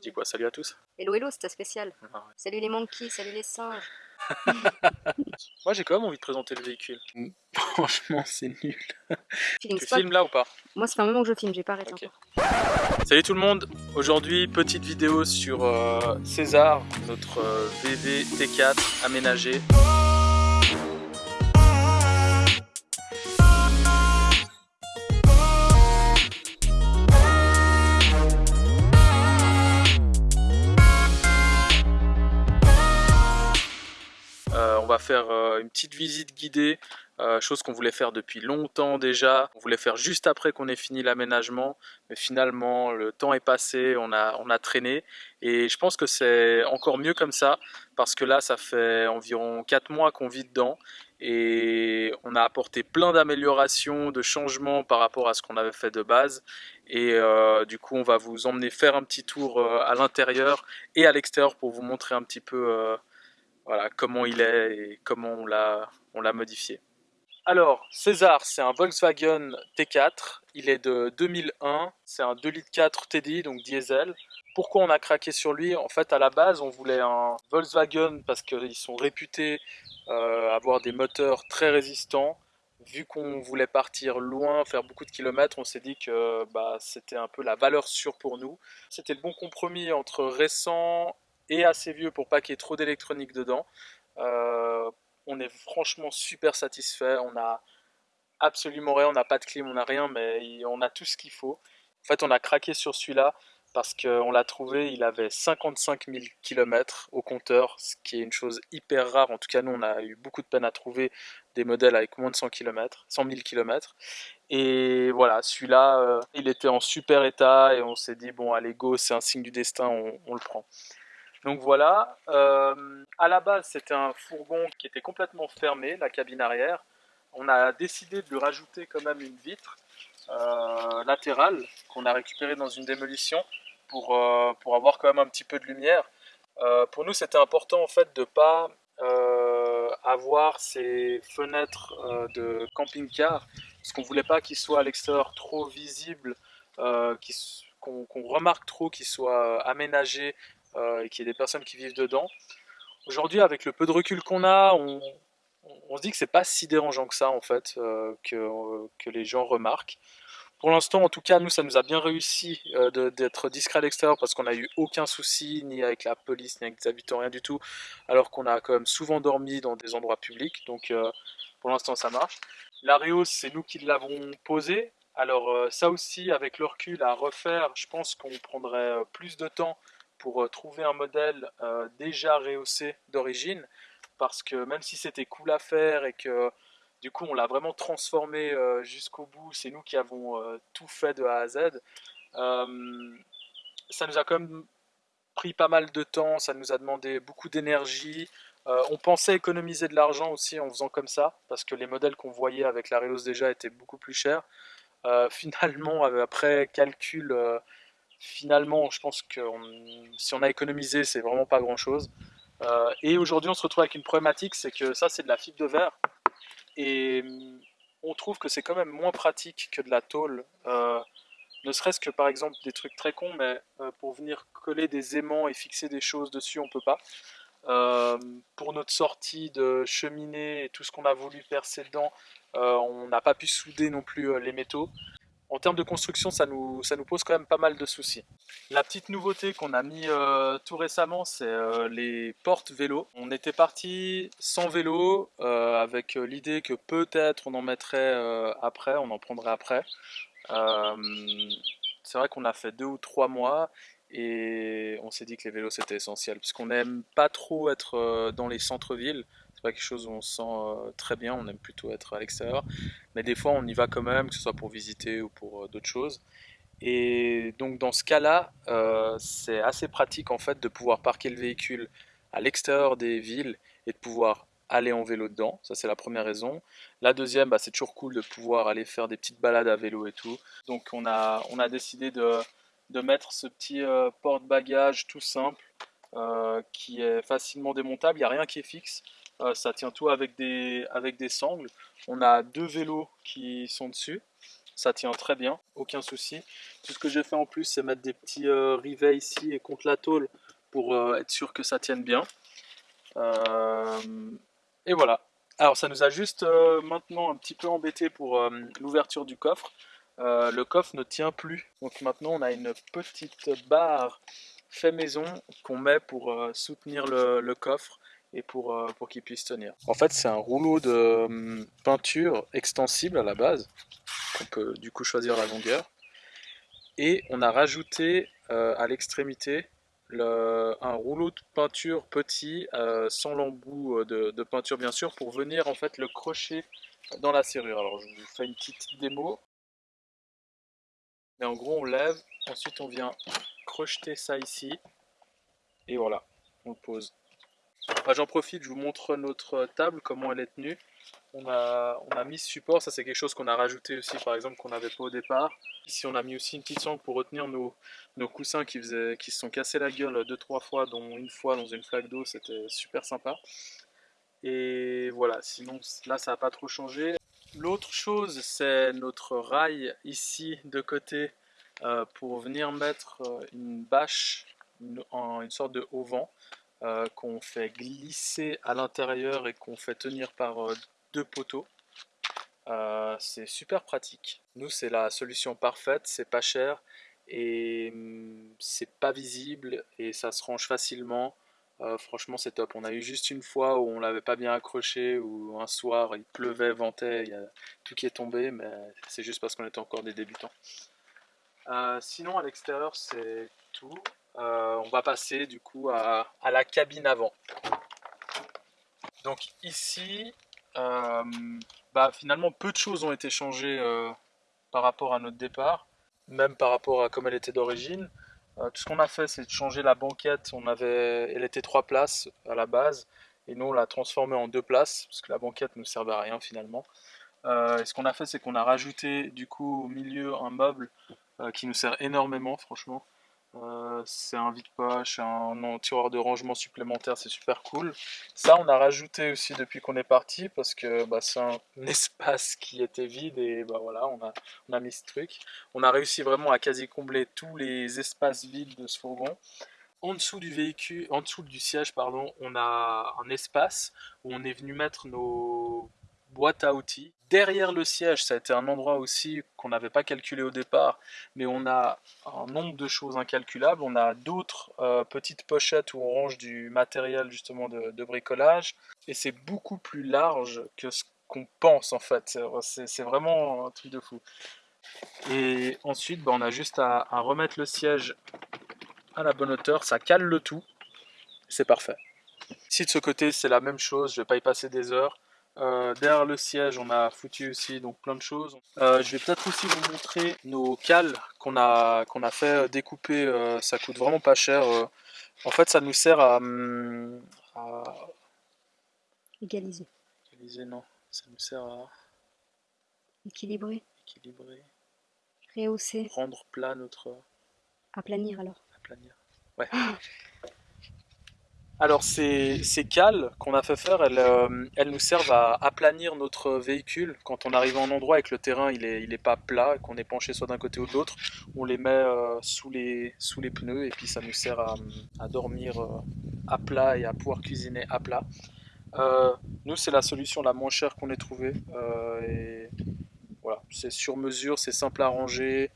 Tu dis quoi? Salut à tous Hello hello, c'était spécial. Ah ouais. Salut les monkeys, salut les singes. Moi j'ai quand même envie de présenter le véhicule. Franchement c'est nul. Tu spot. filmes là ou pas? Moi, ça fait un moment que je filme, j'ai pas arrêté encore. Salut tout le monde, aujourd'hui petite vidéo sur euh, César, notre euh, VV T4 aménagé. Euh, une petite visite guidée, euh, chose qu'on voulait faire depuis longtemps déjà. On voulait faire juste après qu'on ait fini l'aménagement, mais finalement le temps est passé, on a, on a traîné. Et je pense que c'est encore mieux comme ça, parce que là ça fait environ 4 mois qu'on vit dedans. Et on a apporté plein d'améliorations, de changements par rapport à ce qu'on avait fait de base. Et euh, du coup, on va vous emmener faire un petit tour à l'intérieur et à l'extérieur pour vous montrer un petit peu voilà, comment il est et comment on l'a modifié. Alors, César, c'est un Volkswagen T4, il est de 2001, c'est un 2 litres 4 TDI, donc diesel. Pourquoi on a craqué sur lui? En fait, à la base, on voulait un Volkswagen parce qu'ils sont réputés euh, avoir des moteurs très résistants. Vu qu'on voulait partir loin, faire beaucoup de kilomètres, on s'est dit que bah, c'était un peu la valeur sûre pour nous. C'était le bon compromis entre récent et assez vieux pour pas qu'il y ait trop d'électronique dedans. Euh, on est franchement super satisfait. On a absolument rien, on n'a pas de clim, on n'a rien, mais on a tout ce qu'il faut. En fait, on a craqué sur celui-là parce qu'on l'a trouvé, il avait 55 000 km au compteur, ce qui est une chose hyper rare. En tout cas, nous, on a eu beaucoup de peine à trouver des modèles avec moins de 100 km, 100 000 km. Et voilà, celui-là, euh, il était en super état et on s'est dit, bon, allez, go, c'est un signe du destin, on le prend. Donc voilà, euh, à la base, c'était un fourgon qui était complètement fermé, la cabine arrière. On a décidé de lui rajouter quand même une vitre euh, latérale qu'on a récupérée dans une démolition pour, euh, pour avoir quand même un petit peu de lumière. Pour nous, c'était important en fait de pas euh, avoir ces fenêtres de camping-car parce qu'on voulait pas qu'ils soient à l'extérieur trop visibles, qu'on remarque trop qu'ils soient aménagés euh, et qu'il y ait des personnes qui vivent dedans. Aujourd'hui, avec le peu de recul qu'on a, on, se dit que c'est pas si dérangeant que ça en fait, euh, que, euh, que les gens remarquent. Pour l'instant, en tout cas, nous, ça nous a bien réussi d'être discret à l'extérieur parce qu'on n'a eu aucun souci, ni avec la police, ni avec les habitants, rien du tout, alors qu'on a quand même souvent dormi dans des endroits publics, donc pour l'instant, ça marche. L'Areos, c'est nous qui l'avons posé. Alors ça aussi, avec le recul à refaire, je pense qu'on prendrait plus de temps pour euh, trouver un modèle euh, déjà rehaussé d'origine, parce que même si c'était cool à faire et que du coup on l'a vraiment transformé euh, jusqu'au bout, c'est nous qui avons tout fait de A à Z, ça nous a quand même pris pas mal de temps, ça nous a demandé beaucoup d'énergie. On pensait économiser de l'argent aussi en faisant comme ça, parce que les modèles qu'on voyait avec la Relos déjà étaient beaucoup plus chers. Finalement, après calcul, finalement, je pense que si on a économisé, c'est vraiment pas grand chose. et aujourd'hui, on se retrouve avec une problématique, c'est que ça, c'est de la fibre de verre. Et hum, on trouve que c'est quand même moins pratique que de la tôle. Euh, ne serait-ce que par exemple des trucs très cons, mais euh, pour venir coller des aimants et fixer des choses dessus, on peut pas. Euh, pour notre sortie de cheminée et tout ce qu'on a voulu percer dedans, euh, on n'a pas pu souder non plus euh, les métaux. En termes de construction, ça nous, ça nous pose quand même pas mal de soucis. La petite nouveauté qu'on a mis euh, tout récemment, c'est euh, les portes vélo. On était parti sans vélo, euh, avec l'idée que peut-être on en mettrait après, on en prendrait après. C'est vrai qu'on a fait deux ou trois mois et on s'est dit que les vélos c'était essentiel puisqu'on n'aime pas trop être dans les centres-villes. C'est pas quelque chose où on se sent euh, très bien, on aime plutôt être à l'extérieur. Mais des fois on y va quand même, que ce soit pour visiter ou pour euh, d'autres choses. Et donc dans ce cas-là, euh, c'est assez pratique en fait de pouvoir parquer le véhicule à l'extérieur des villes et de pouvoir aller en vélo dedans. Ça c'est la première raison. La deuxième, bah, c'est toujours cool de pouvoir aller faire des petites balades à vélo et tout. Donc on a, on a décidé de, de mettre ce petit porte-bagages tout simple qui est facilement démontable. Il n'y a rien qui est fixe. Euh, ça tient tout avec des, avec des sangles. On a deux vélos qui sont dessus. ça tient très bien, aucun souci. Tout ce que j'ai fait en plus, c'est mettre des petits euh, rivets ici et contre la tôle pour euh, être sûr que ça tienne bien. Et voilà. Alors ça nous a juste maintenant un petit peu embêté pour l'ouverture du coffre. le coffre ne tient plus. Donc maintenant on a une petite barre fait maison qu'on met pour soutenir le coffre et pour, euh, pour qu'il puisse tenir. En fait, c'est un rouleau de hum, peinture extensible à la base, on peut du coup choisir la longueur. Et on a rajouté euh, à l'extrémité un rouleau de peinture petit, euh, sans l'embout de, peinture bien sûr, pour venir en fait le crocher dans la serrure. Alors je vous fais une petite démo. Mais en gros on lève, ensuite on vient crocheter ça ici, et voilà, on le pose. J'en profite, je vous montre notre table, comment elle est tenue. On a, on a mis ce support, ça c'est quelque chose qu'on a rajouté aussi par exemple qu'on n'avait pas au départ. Ici on a mis aussi une petite sangle pour retenir nos, nos coussins qui, qui se sont cassés la gueule deux trois fois, dont une fois dans une flaque d'eau, c'était super sympa. Et voilà, sinon là ça n'a pas trop changé. L'autre chose c'est notre rail ici de côté euh, pour venir mettre euh, une bâche, une, sorte de haut vent. Euh, qu'on fait glisser à l'intérieur et qu'on fait tenir par euh, deux poteaux. Euh, c'est super pratique. Nous, c'est la solution parfaite, c'est pas cher et hum, c'est pas visible et ça se range facilement. franchement, c'est top. On a eu juste une fois où on l'avait pas bien accroché, ou un soir il pleuvait, ventait, il y a tout qui est tombé, mais c'est juste parce qu'on était encore des débutants. sinon, à l'extérieur, c'est tout. Euh, on va passer du coup à, la cabine avant. Donc ici, euh, bah, finalement peu de choses ont été changées euh, par rapport à notre départ, même par rapport à comme elle était d'origine. tout ce qu'on a fait c'est de changer la banquette, on avait, elle était trois places à la base, et nous on l'a transformée en deux places, parce que la banquette ne servait à rien finalement. et ce qu'on a fait c'est qu'on a rajouté du coup au milieu un meuble qui nous sert énormément franchement. Euh, c'est un vide-poche, un tiroir de rangement supplémentaire, c'est super cool. Ça, on a rajouté aussi depuis qu'on est parti parce que bah, c'est un espace qui était vide et bah, voilà, on a, on a mis ce truc. On a réussi vraiment à quasi combler tous les espaces vides de ce fourgon. En dessous du véhicule, en dessous du siège, pardon, on a un espace où on est venu mettre nos boîte à outils. Derrière le siège, ça a été un endroit aussi qu'on n'avait pas calculé au départ, mais on a un nombre de choses incalculables. On a d'autres euh, petites pochettes où on range du matériel justement de, bricolage, et c'est beaucoup plus large que ce qu'on pense en fait. C'est vraiment un truc de fou. Et ensuite, bah, on a juste à, remettre le siège à la bonne hauteur, ça cale le tout, c'est parfait. Ici de ce côté, c'est la même chose, je vais pas y passer des heures. Euh, derrière le siège, on a foutu aussi donc plein de choses. Euh, je vais peut-être aussi vous montrer nos cales qu'on a, qu'on a fait découper. Euh, ça coûte vraiment pas cher. en fait, ça nous sert à, hum, à... égaliser. Égaliser, non. Ça nous sert à équilibrer. Équilibrer. Rehausser. Rendre plat notre. Aplanir alors. Aplanir. Ouais. Alors ces, cales qu'on a fait faire, euh, elles, nous servent à aplanir notre véhicule. Quand on arrive en endroit et que le terrain il est, il est pas plat, qu'on est penché soit d'un côté ou de l'autre, on les met euh, sous, les, pneus et puis ça nous sert à, dormir euh, à plat et à pouvoir cuisiner à plat. nous c'est la solution la moins chère qu'on ait trouvée. voilà, c'est sur mesure, c'est simple à ranger,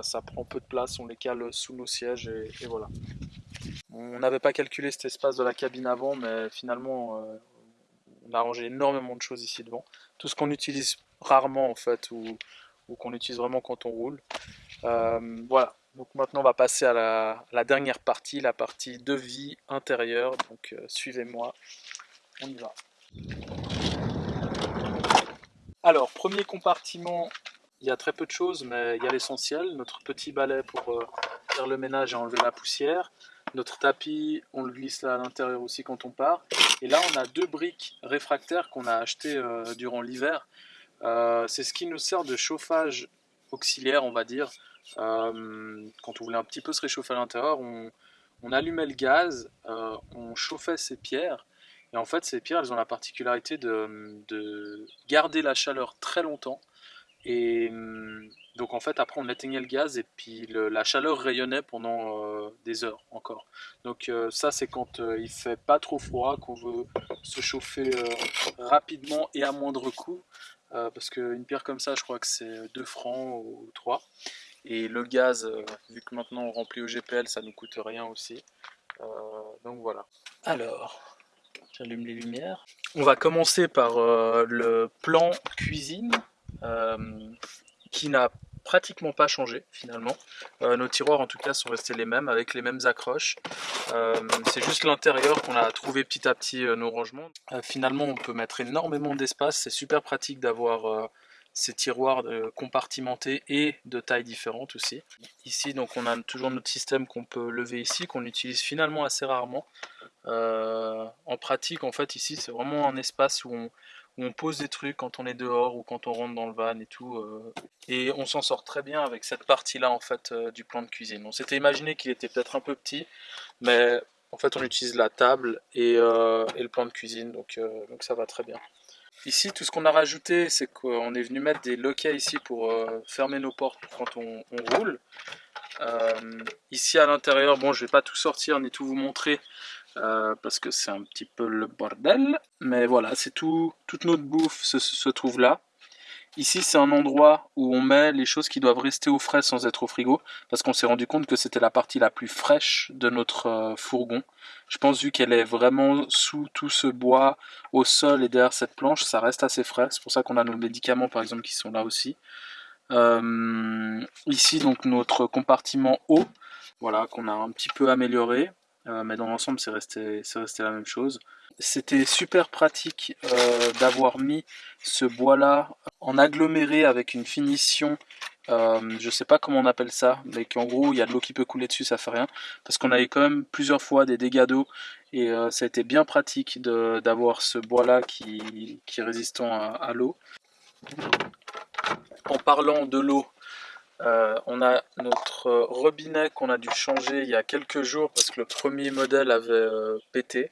ça prend peu de place, on les cale sous nos sièges et voilà. On n'avait pas calculé cet espace de la cabine avant, mais finalement, euh, on a rangé énormément de choses ici devant. Tout ce qu'on utilise rarement en fait, ou, qu'on utilise vraiment quand on roule. Euh, voilà, donc maintenant on va passer à la, dernière partie, la partie de vie intérieure. Donc euh, suivez-moi, on y va. Alors, premier compartiment, il y a très peu de choses, mais il y a l'essentiel. Notre petit balai pour faire le ménage et enlever la poussière. Notre tapis, on le glisse là à l'intérieur aussi quand on part. Et là, on a deux briques réfractaires qu'on a achetées euh, durant l'hiver. Euh, c'est ce qui nous sert de chauffage auxiliaire, on va dire. Euh, quand on voulait un petit peu se réchauffer à l'intérieur, on, allumait le gaz, on chauffait ces pierres. Et en fait, ces pierres, elles ont la particularité de, de garder la chaleur très longtemps Et hum, donc en fait après on éteignait le gaz et puis la chaleur rayonnait pendant euh, des heures encore. Donc euh, ça c'est quand euh, il fait pas trop froid, qu'on veut se chauffer rapidement et à moindre coût. parce qu'une pierre comme ça je crois que c'est 2 francs ou 3. Et le gaz, vu que maintenant on remplit au GPL, ça nous coûte rien aussi. donc voilà. Alors, j'allume les lumières. On va commencer par le plan cuisine. Euh, qui n'a pratiquement pas changé finalement. Euh, nos tiroirs en tout cas sont restés les mêmes avec les mêmes accroches. Euh, c'est juste l'intérieur qu'on a trouvé petit à petit nos rangements. finalement on peut mettre énormément d'espace, c'est super pratique d'avoir ces tiroirs compartimentés et de tailles différentes aussi. Ici donc on a toujours notre système qu'on peut lever ici, qu'on utilise finalement assez rarement. en pratique en fait ici c'est vraiment un espace où on, on pose des trucs quand on est dehors ou quand on rentre dans le van et tout. Euh. et on s'en sort très bien avec cette partie-là en fait euh, du plan de cuisine. On s'était imaginé qu'il était peut-être un peu petit, mais en fait on utilise la table et, euh, le plan de cuisine, donc, donc ça va très bien. Ici, tout ce qu'on a rajouté, c'est qu'on est venu mettre des loquets ici pour fermer nos portes quand on, on roule. ici à l'intérieur, bon je vais pas tout sortir ni tout vous montrer, euh, parce que c'est un petit peu le bordel. Mais voilà, c'est tout, toute notre bouffe se, trouve là. Ici, c'est un endroit où on met les choses qui doivent rester au frais sans être au frigo, parce qu'on s'est rendu compte que c'était la partie la plus fraîche de notre euh, fourgon. Je pense, vu qu'elle est vraiment sous tout ce bois, au sol et derrière cette planche, ça reste assez frais. C'est pour ça qu'on a nos médicaments, par exemple, qui sont là aussi. Euh, ici, donc, notre compartiment eau, voilà, qu'on a un petit peu amélioré. Euh, mais dans l'ensemble c'est resté, resté la même chose. C'était super pratique euh, d'avoir mis ce bois là en aggloméré avec une finition, euh, je sais pas comment on appelle ça, mais qu'en gros il y a de l'eau qui peut couler dessus, ça fait rien, parce qu'on avait quand même plusieurs fois des dégâts d'eau et ça a été bien pratique d'avoir ce bois là qui, qui est résistant à l'eau. En parlant de l'eau, euh, on a notre robinet qu'on a dû changer il y a quelques jours parce que le premier modèle avait euh, pété.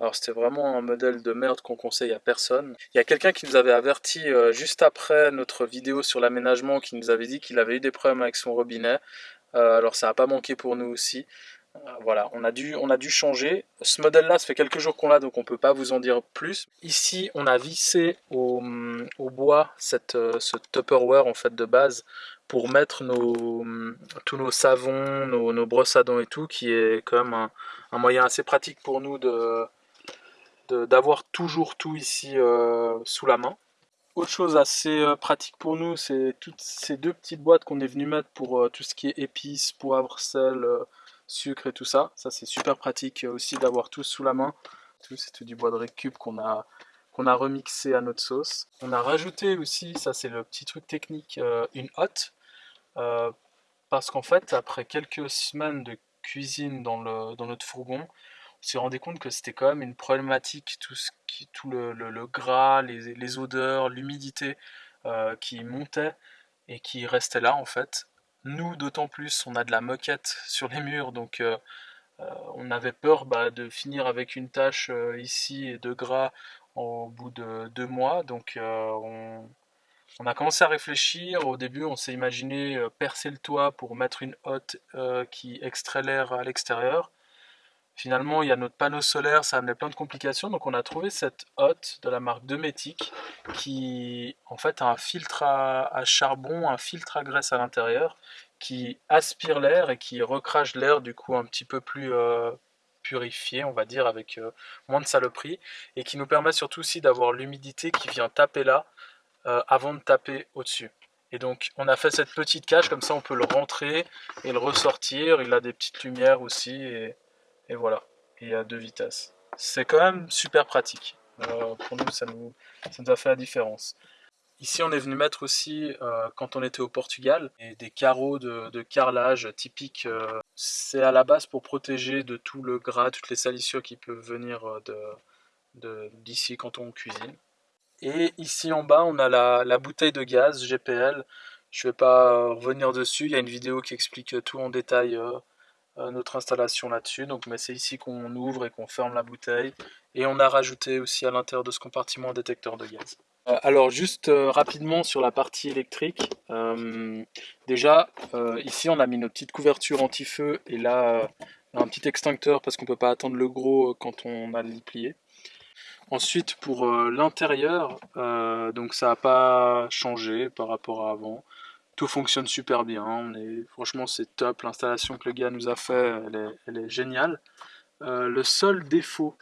Alors c'était vraiment un modèle de merde qu'on conseille à personne. Il y a quelqu'un qui nous avait averti euh, juste après notre vidéo sur l'aménagement qui nous avait dit qu'il avait eu des problèmes avec son robinet. alors ça n'a pas manqué pour nous aussi. Voilà, on a, dû, changer. Ce modèle-là, ça fait quelques jours qu'on l'a, donc on ne peut pas vous en dire plus. Ici, on a vissé au, bois cette, ce Tupperware en fait de base pour mettre nos, tous nos savons, nos, brosses à dents et tout, qui est quand même un, moyen assez pratique pour nous d'avoir toujours tout ici euh, sous la main. Autre chose assez euh, pratique pour nous, c'est toutes ces deux petites boîtes qu'on est venu mettre pour euh, tout ce qui est épices, poivre, sel, sucre et tout ça. Ça c'est super pratique aussi d'avoir tout sous la main. Tout c'est tout du bois de récup qu'on a qu'on a remixé à notre sauce. On a rajouté aussi, ça c'est le petit truc technique, une hotte euh, parce qu'en fait, après quelques semaines de cuisine dans, notre fourgon, on s'est rendu compte que c'était quand même une problématique, tout, ce qui, tout le, gras, les, odeurs, l'humidité euh, qui montait et qui restait là en fait. Nous, d'autant plus, on a de la moquette sur les murs, donc euh, on avait peur bah, de finir avec une tache ici et de gras au bout de deux mois, donc on, a commencé à réfléchir. Au début, on s'est imaginé euh, percer le toit pour mettre une hotte euh, qui extrait l'air à l'extérieur. Finalement, il y a notre panneau solaire, ça a amené plein de complications. Donc, on a trouvé cette hotte de la marque Dometic qui, en fait, a un filtre à, charbon, un filtre à graisse à l'intérieur qui aspire l'air et qui recrache l'air, du coup, un petit peu plus euh, purifié, on va dire, avec moins de saloperie et qui nous permet surtout aussi d'avoir l'humidité qui vient taper là euh, avant de taper au-dessus. Et donc on a fait cette petite cage, comme ça on peut le rentrer et le ressortir. Il a des petites lumières aussi et, voilà. il a deux vitesses. C'est quand même super pratique. Euh, pour nous ça, nous, ça nous a fait la différence. Ici, on est venu mettre aussi, euh, quand on était au Portugal, des carreaux de, carrelage typiques. c'est à la base pour protéger de tout le gras, toutes les salissures qui peuvent venir d'ici quand on cuisine. Et ici en bas, on a la, bouteille de gaz GPL. Je ne vais pas revenir dessus, il y a une vidéo qui explique tout en détail euh, notre installation là-dessus. Donc mais c'est ici qu'on ouvre et qu'on ferme la bouteille. Et on a rajouté aussi à l'intérieur de ce compartiment un détecteur de gaz. alors juste rapidement sur la partie électrique. déjà ici on a mis nos petites couvertures anti-feu et là un petit extincteur parce qu'on peut pas attendre le gros quand on a le plié. Ensuite, pour euh, l'intérieur, euh, donc ça n'a pas changé par rapport à avant. Tout fonctionne super bien. Franchement, c'est top. L'installation que le gars nous a fait, elle est, géniale. Euh, le seul défaut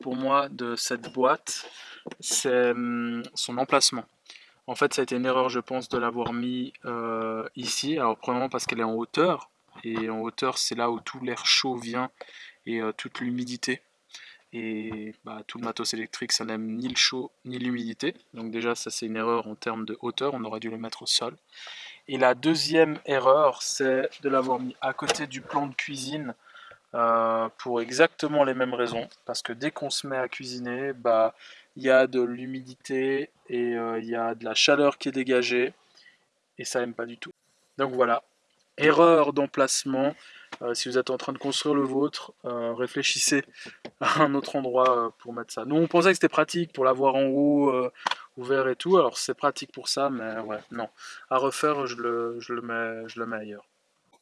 pour moi de cette boîte, c'est hum, son emplacement. En fait, ça a été une erreur, je pense, de l'avoir mis ici. Alors, premièrement parce qu'elle est en hauteur. Et en hauteur, c'est là où tout l'air chaud vient et toute l'humidité. Et bah, tout le matos électrique, ça n'aime ni le chaud ni l'humidité. Donc déjà, ça c'est une erreur en termes de hauteur, on aurait dû le mettre au sol. Et la deuxième erreur, c'est de l'avoir mis à côté du plan de cuisine euh, pour exactement les mêmes raisons. Parce que dès qu'on se met à cuisiner, bah il y a de l'humidité et euh, il y a de la chaleur qui est dégagée. Et ça n'aime pas du tout. Donc voilà, erreur d'emplacement. Euh, si vous êtes en train de construire le vôtre, réfléchissez à un autre endroit pour mettre ça. Nous, on pensait que c'était pratique pour l'avoir en haut, ouvert et tout. Alors, c'est pratique pour ça, mais ouais, non. À refaire, je le, je le, mets, je le mets ailleurs.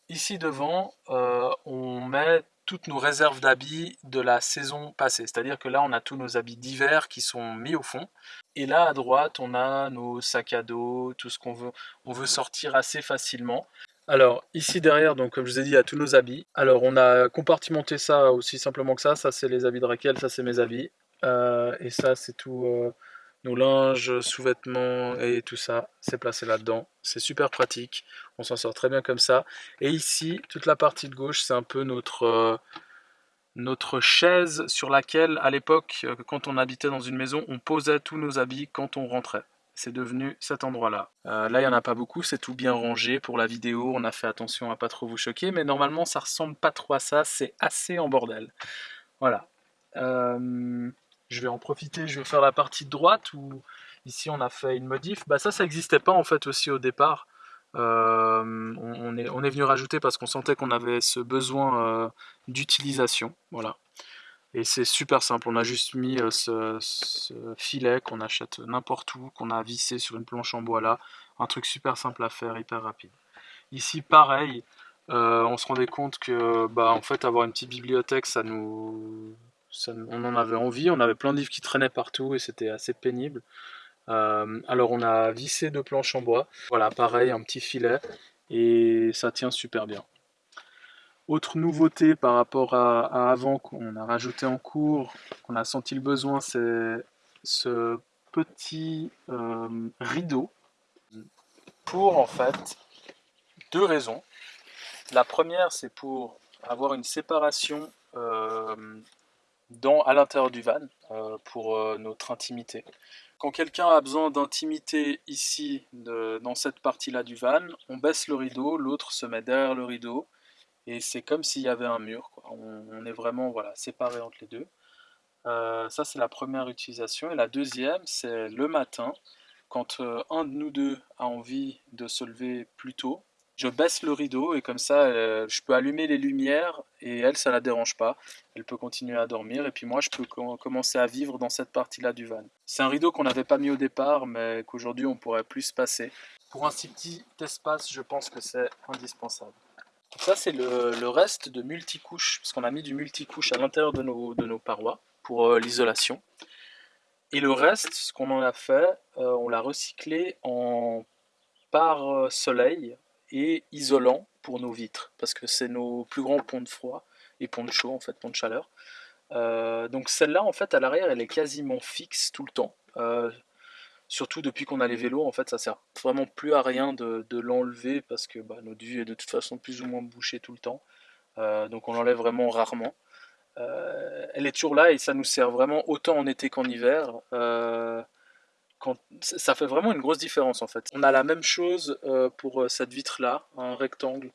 Ici devant, on met toutes nos réserves d'habits de la saison passée. C'est-à-dire que là, on a tous nos habits d'hiver qui sont mis au fond. Et là, à droite, on a nos sacs à dos, tout ce qu'on veut, on veut sortir assez facilement. Alors, ici derrière, donc comme je vous ai dit, il y a tous nos habits. Alors, on a compartimenté ça aussi simplement que ça. Ça, c'est les habits de Raquel, ça, c'est mes habits. Euh, et ça, c'est tout euh, nos linges, sous-vêtements et tout ça. C'est placé là-dedans. C'est super pratique. On s'en sort très bien comme ça. Et ici, toute la partie de gauche, c'est un peu notre... Euh, notre chaise sur laquelle, à l'époque, quand on habitait dans une maison, on posait tous nos habits quand on rentrait c'est devenu cet endroit-là. Euh, là, il n'y en a pas beaucoup, c'est tout bien rangé pour la vidéo, on a fait attention à pas trop vous choquer, mais normalement, ça ressemble pas trop à ça, c'est assez en bordel. Voilà. Euh, je vais en profiter, je vais faire la partie droite, où ici on a fait une modif. Bah ça, ça n'existait pas en fait aussi au départ. Euh, on, est, on est venu rajouter parce qu'on sentait qu'on avait ce besoin d'utilisation. Voilà. Et c'est super simple, on a juste mis euh, ce, filet qu'on achète n'importe où, qu'on a vissé sur une planche en bois là. Un truc super simple à faire, hyper rapide. Ici pareil, euh, on se rendait compte que bah, en fait avoir une petite bibliothèque, ça nous, on en avait envie, on avait plein de qui traînaient partout et c'était assez pénible. Euh, alors on a vissé deux planches en bois, voilà pareil, un petit filet, et ça tient super bien. Autre nouveauté par rapport à, avant qu'on a rajouté en cours, qu'on a senti le besoin, c'est ce petit euh, rideau pour en fait deux raisons. La première, c'est pour avoir une séparation euh, à l'intérieur du van euh, pour notre intimité. Quand quelqu'un a besoin d'intimité ici, dans cette partie-là du van, on baisse le rideau, l'autre se met derrière le rideau et c'est comme s'il y avait un mur. On, est vraiment voilà, séparés entre les deux. Euh, ça, c'est la première utilisation. Et la deuxième, c'est le matin, quand euh, un de nous deux a envie de se lever plus tôt, je baisse le rideau et comme ça, euh, je peux allumer les lumières et elle, ça la dérange pas. Elle peut continuer à dormir et puis moi, je peux commencer à vivre dans cette partie-là du van. C'est un rideau qu'on n'avait pas mis au départ, mais qu'aujourd'hui, on pourrait plus passer. Pour un si petit espace, je pense que c'est indispensable ça, c'est le, reste de multicouches, parce qu'on a mis du multicouche à l'intérieur de nos, parois pour euh, l'isolation. Et le reste, ce qu'on en a fait, euh, on l'a recyclé en pare-soleil et isolant pour nos vitres, parce que c'est nos plus grands ponts de froid et ponts de chaud, en fait, ponts de chaleur. Euh, donc celle-là, en fait, à l'arrière, elle est quasiment fixe tout le temps. Surtout depuis qu'on a les vélos, en fait, ça sert vraiment plus à rien de, l'enlever parce que bah, notre vue est de toute façon plus ou moins bouchée tout le temps. Euh, donc on l'enlève vraiment rarement. Euh, elle est toujours là et ça nous sert vraiment autant en été qu'en hiver. Euh, ça fait vraiment une grosse différence en fait. On a la même chose pour cette vitre là, un rectangle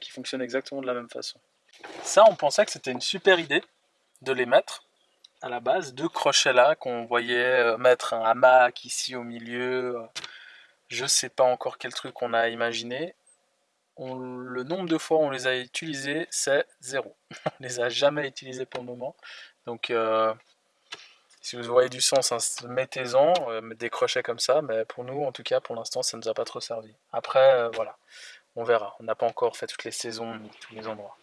qui fonctionne exactement de la même façon. Ça, on pensait que c'était une super idée de les mettre à la base, deux crochets là qu'on voyait euh, mettre un hamac ici au milieu. Euh, je sais pas encore quel truc on a imaginé. le nombre de fois on les a utilisés, c'est zéro. on les a jamais utilisés pour le moment. Donc, euh, si vous voyez du sens, hein, mettez-en, euh, des comme ça. Mais pour nous, en tout cas, pour l'instant, ça ne nous a pas trop servi. Après, euh, voilà, on verra. On n'a pas encore fait toutes les saisons, tous les endroits.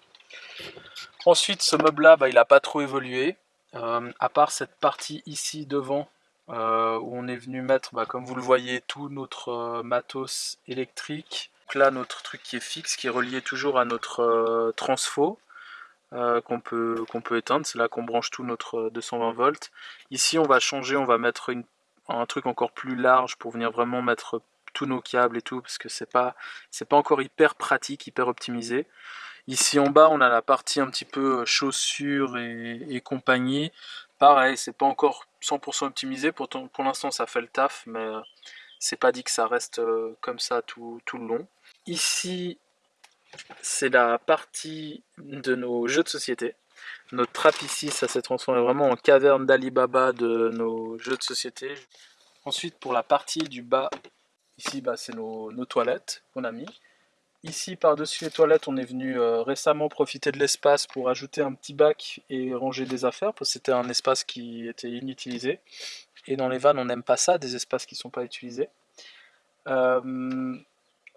Ensuite, ce meuble-là, bah, il n'a pas trop évolué. à part cette partie ici devant, où on est venu mettre, bah, comme vous le voyez, tout notre matos électrique donc là, notre truc qui est fixe, qui est relié toujours à notre euh, transfo, euh, qu'on peut, qu'on peut éteindre. C'est là qu'on branche tout notre 220 euh, volts. Ici, on va changer, on va mettre un truc encore plus large pour venir vraiment mettre tous nos câbles et tout, parce que c'est pas, pas encore hyper pratique, hyper optimisé. Ici en bas, on a la partie un petit peu chaussures et, compagnie. Pareil, c'est pas encore 100% optimisé, pour, pour l'instant ça fait le taf, mais c'est pas dit que ça reste comme ça tout, tout le long. Ici, c'est la partie de nos jeux de société. Notre trappe ici, ça s'est transformé vraiment en caverne d'Alibaba de nos jeux de société. Ensuite, pour la partie du bas, ici, bah, c'est nos, toilettes qu'on a mis. Ici, par-dessus les toilettes, on est venu euh, récemment profiter de l'espace pour ajouter un petit bac et ranger des affaires, parce que c'était un espace qui était inutilisé. Et dans les vannes, on n'aime pas ça, des espaces qui ne sont pas utilisés. Euh,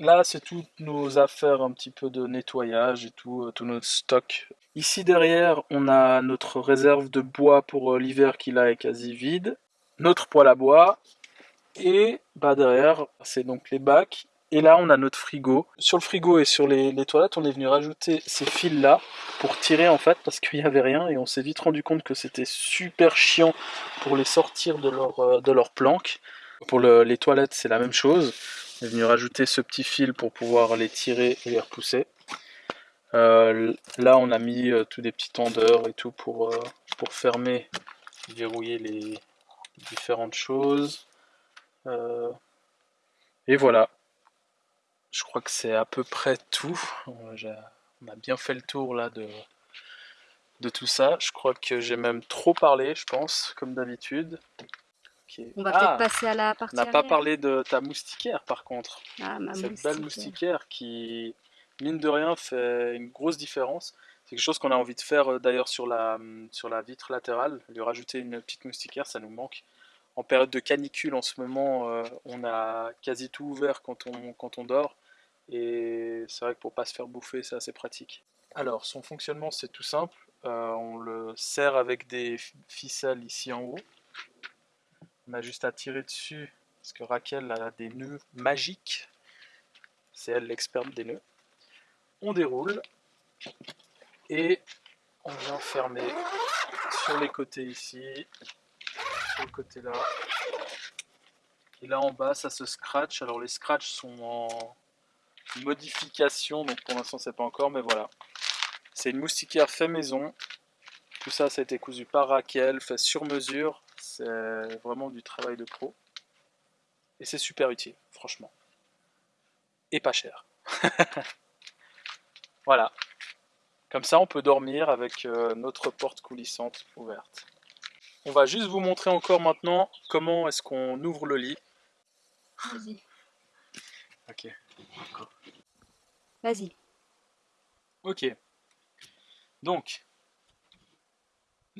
Là, c'est toutes nos affaires un petit peu de nettoyage et tout, euh, tout notre stock. Ici derrière, on a notre réserve de bois pour euh, l'hiver qui là est quasi vide. Notre poêle à bois. Et bah derrière, c'est donc les bacs. Et là, on a notre frigo. Sur le frigo et sur les, toilettes, on est venu rajouter ces fils-là pour tirer en fait, parce qu'il n'y avait rien. Et on s'est vite rendu compte que c'était super chiant pour les sortir de leur, euh, de leur planque. Pour les toilettes, c'est la même chose. On est venu rajouter ce petit fil pour pouvoir les tirer et les repousser. Euh, là, on a mis euh, tous des petits tendeurs et tout pour, euh, pour fermer, verrouiller les différentes choses. et voilà. Je crois que c'est à peu près tout. On a bien fait le tour là de, de tout ça. Je crois que j'ai même trop parlé, je pense, comme d'habitude. On va peut-être ah, passer à la partie. On n'a pas parlé de ta moustiquaire par contre. Ah, ma Cette belle moustiquaire qui, mine de rien, fait une grosse différence. C'est quelque chose qu'on a envie de faire euh, d'ailleurs sur la, hum, sur la vitre latérale. Lui rajouter une petite moustiquaire, ça nous manque. En période de canicule en ce moment, euh, on a quasi tout ouvert quand on, quand on dort. Et c'est vrai que pour pas se faire bouffer, c'est assez pratique. Alors, son fonctionnement, c'est tout simple. Euh, on le serre avec des ficelles ici en haut. On a juste à tirer dessus, parce que Raquel a des nœuds magiques. C'est elle l'experte des nœuds. On déroule et on vient fermer sur les côtés ici, sur le côté là. Et là en bas, ça se scratch. Alors les scratchs sont en modification, donc pour l'instant c'est pas encore, mais voilà. C'est une moustiquaire fait maison. Tout ça, ça a été cousu par Raquel, fait sur mesure. C'est vraiment du travail de pro. Et c'est super utile, franchement. Et pas cher. voilà. Comme ça, on peut dormir avec euh, notre porte coulissante ouverte. On va juste vous montrer encore maintenant comment est-ce qu'on ouvre le lit. Vas-y. Ok. Vas-y. Ok. Donc,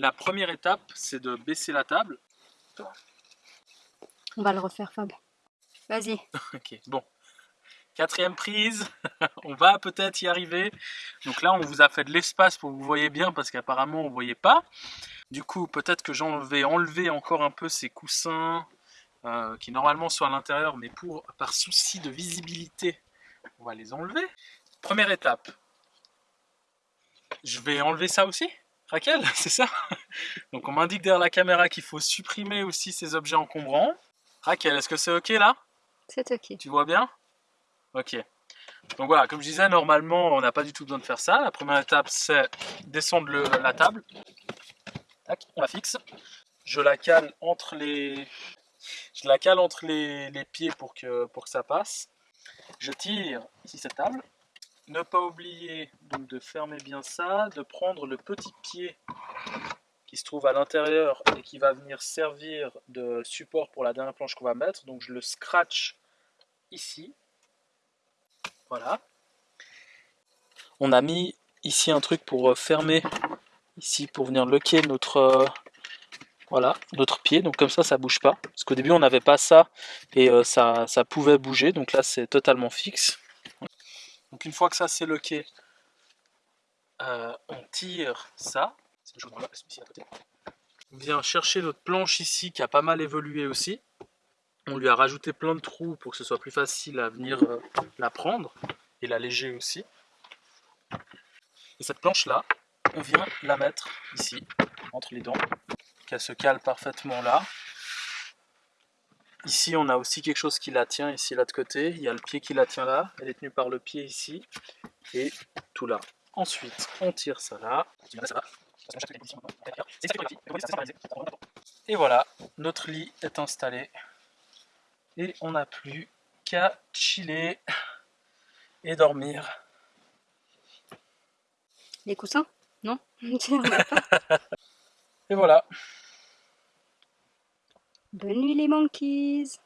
la première étape, c'est de baisser la table. On va le refaire, Fab. Vas-y. ok, bon. Quatrième prise, on va peut-être y arriver. Donc là, on vous a fait de l'espace pour que vous voyez bien, parce qu'apparemment, on ne voyait pas. Du coup, peut-être que j'en vais enlever encore un peu ces coussins, euh, qui normalement sont à l'intérieur, mais pour, par souci de visibilité, on va les enlever. Première étape. Je vais enlever ça aussi? Raquel, c'est ça? Donc on m'indique derrière la caméra qu'il faut supprimer aussi ces objets encombrants. Raquel, est-ce que c'est ok là? C'est ok. Tu vois bien? Ok. Donc voilà, comme je disais, normalement on n'a pas du tout besoin de faire ça. La première étape c'est descendre la table. Tac, on la fixe. Je la cale entre les, je la cale entre les, les pieds pour que, pour que ça passe. Je tire ici cette table ne pas oublier de fermer bien ça, de prendre le petit pied qui se trouve à l'intérieur et qui va venir servir de support pour la dernière planche qu'on va mettre. Donc je le scratch ici. Voilà. On a mis ici un truc pour fermer, ici pour venir loquer notre, voilà, notre pied. Donc comme ça, ça bouge pas. Parce qu'au début, on n'avait pas ça et ça, ça pouvait bouger. Donc là, c'est totalement fixe. Donc une fois que ça c'est loqué, euh, on tire ça. On vient chercher notre planche ici qui a pas mal évolué aussi. On lui a rajouté plein de trous pour que ce soit plus facile à venir euh, la prendre et la léger aussi. Et cette planche là, on vient la mettre ici, entre les dents, qu'elle se cale parfaitement là. Ici, on a aussi quelque chose qui la tient ici, là de côté. Il y a le pied qui la tient là. Elle est tenue par le pied ici. Et tout là. Ensuite, on tire ça là. Et voilà, notre lit est installé. Et on n'a plus qu'à chiller et dormir. Les coussins? Non? Et voilà. Bonne nuit les monkeys